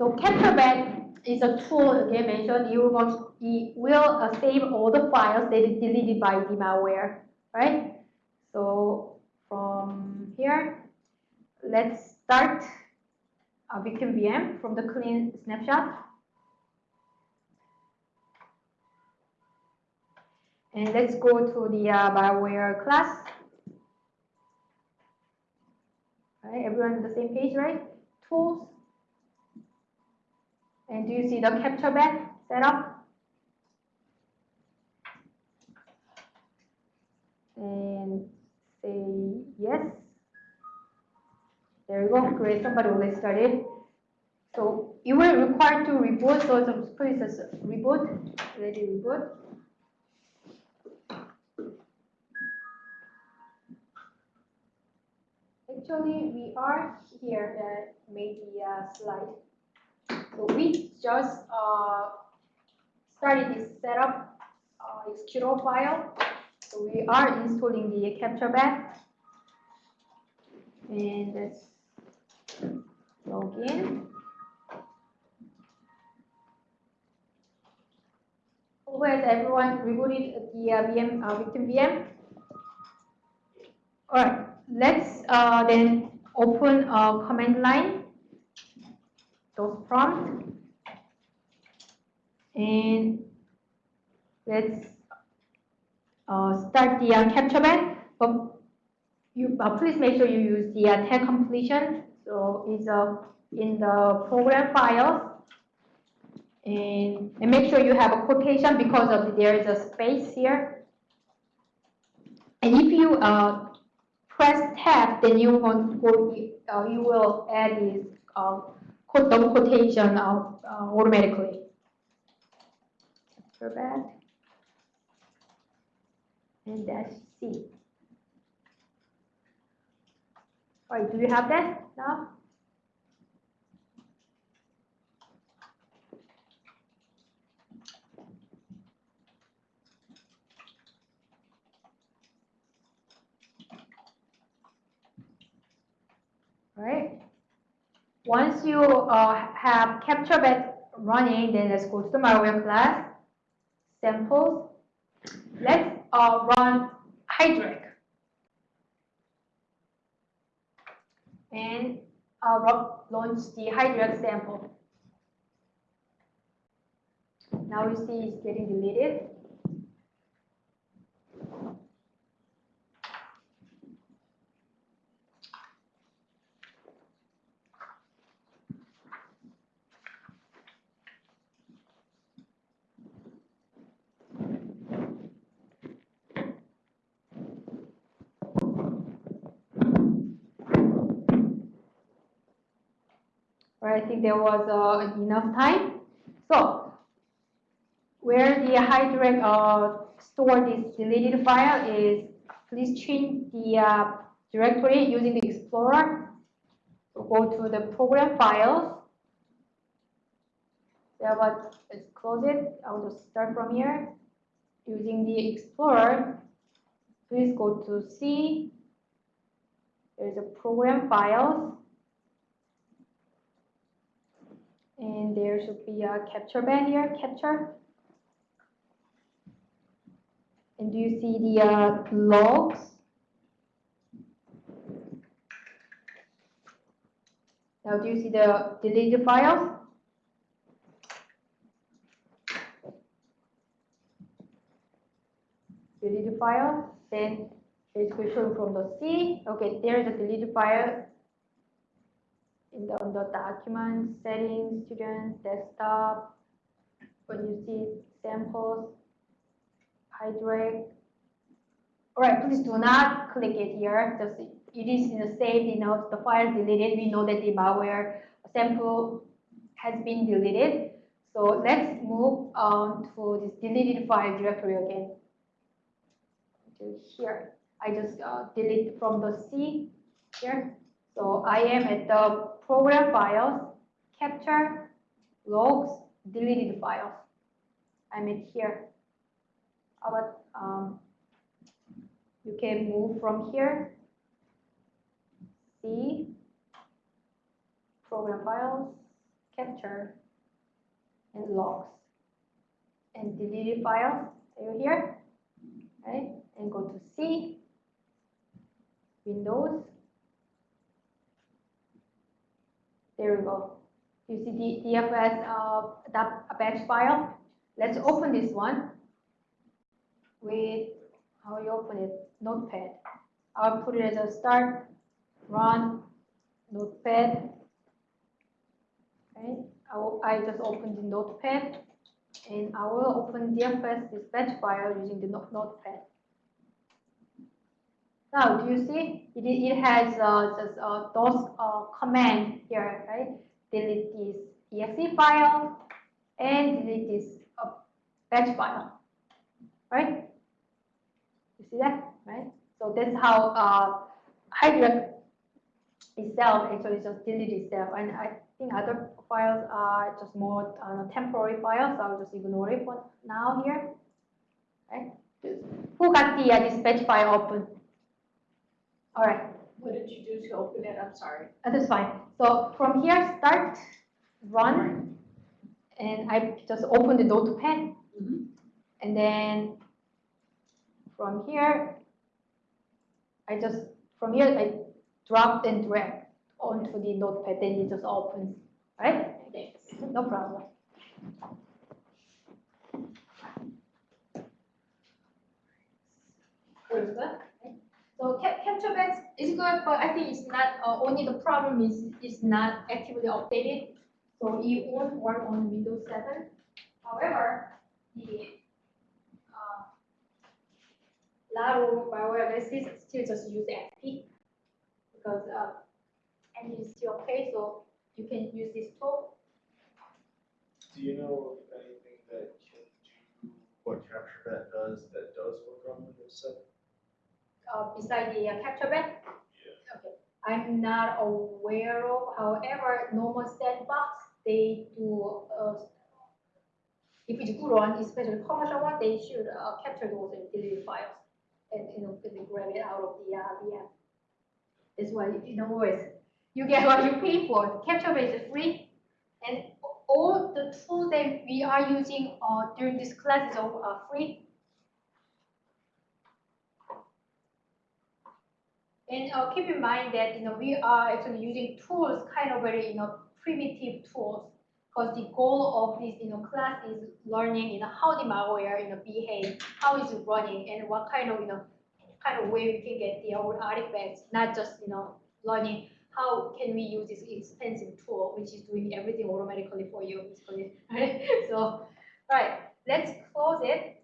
So CaptureBAT is a tool again mentioned. You will it will uh, save all the files that is deleted by the malware, right? So from here, let's start a victim VM from the clean snapshot. And let's go to the uh, malware class. All right, everyone on the same page, right? Tools, and do you see the CaptureBAT setup? And say yes. There you go. Great. Somebody already started. So you will require to reboot. So please reboot. Ready reboot. Actually, we are here that made the uh, slide. We just uh, started this setup uh, executable file. So we are installing the capture bat And let's log in. Has everyone rebooted the uh, VM, uh, victim VM? All right, let's uh, then open a command line those prompt and let's uh, start the uh, CaptureBAT. But you uh, please make sure you use the uh, tab completion. So it's uh, in the program files. And, and make sure you have a quotation because of there is a space here. And if you uh, press tab, then you want to, uh, you will add this uh, quote double quotation out uh, automatically. Back. And dash C. All right, do you have that now? All right. Once you uh, have CaptureBAT running, then let's go to the malware class, samples. Let's uh, run Hydraq. And uh, launch the Hydraq sample. Now you see it's getting deleted. I think there was uh, enough time. So where the Hydraq uh, store this deleted file is, please change the uh, directory using the Explorer. So go to the program files. Yeah, but let's close it. I'll just start from here. Using the Explorer, please go to C. There's a program files. And there should be a capture band here, capture. And do you see the uh, logs? Now do you see the deleted files? Deleted file, then it's show from the C. Okay, there's a deleted file in the, on the document settings, student desktop, when you see samples, Hydraq. All right, please do not click it here. Just it is in the saved, you know, the file deleted. We know that the malware sample has been deleted. So let's move on to this deleted file directory again. Here, I just uh, delete from the C here. So I am at the program files, capture, logs, deleted files. I'm at here. But um, you can move from here, see, program files, capture and logs and deleted files. Are you here? Right? And go to C, Windows. There we go. You see the DFS uh, that batch file. Let's open this one with how you open it, Notepad. I'll put it as a start, run, Notepad. Okay, I, will, I just opened the Notepad, and I will open DFS this batch file using the not- Notepad. Now, do you see? It, it has uh, just, uh, those uh, command here, right? Delete this exe file and delete this uh, batch file, right? You see that, right? So that's how uh, Hydra itself actually just delete itself. And I think other files are just more uh, temporary files. So I'll just ignore it for now here. Right? Who got the uh, dispatch file open? All right. What did you do to open it? I'm sorry. Uh, That's fine. So from here, start, run, and I just open the notepad. Mhm. And then from here, I just, from here, I drop and drag onto the notepad, then it just opens, right? Thanks. No problem. Where's that? So cap- capture batch is good, but I think it's not, uh, only the problem is, it's not actively updated. So it won't work on Windows seven. However, the, uh, Laro bioanalysis still just use XP because, uh, and it's still okay, so you can use this tool. Do you know anything that can do what CaptureBAT does that does work on Windows seven? Uh, beside the uh, capture? Yeah. Okay, I'm not aware of, however, normal sandbox, they do, uh, if it's good one, especially commercial one, they should, uh, capture those and delete files and, you know, and grab it out of the, uh, VM. That's why, you know, always, you get what you pay for, capture bat is free, and all the tools that we are using, uh, during this class is all, uh, free, And uh, keep in mind that you know we are actually using tools, kind of very you know primitive tools, because the goal of this you know class is learning you know how the malware you know behave, how is it running, and what kind of you know kind of way we can get the old artifacts, not just you know learning how can we use this expensive tool which is doing everything automatically for you. So, right, let's close it.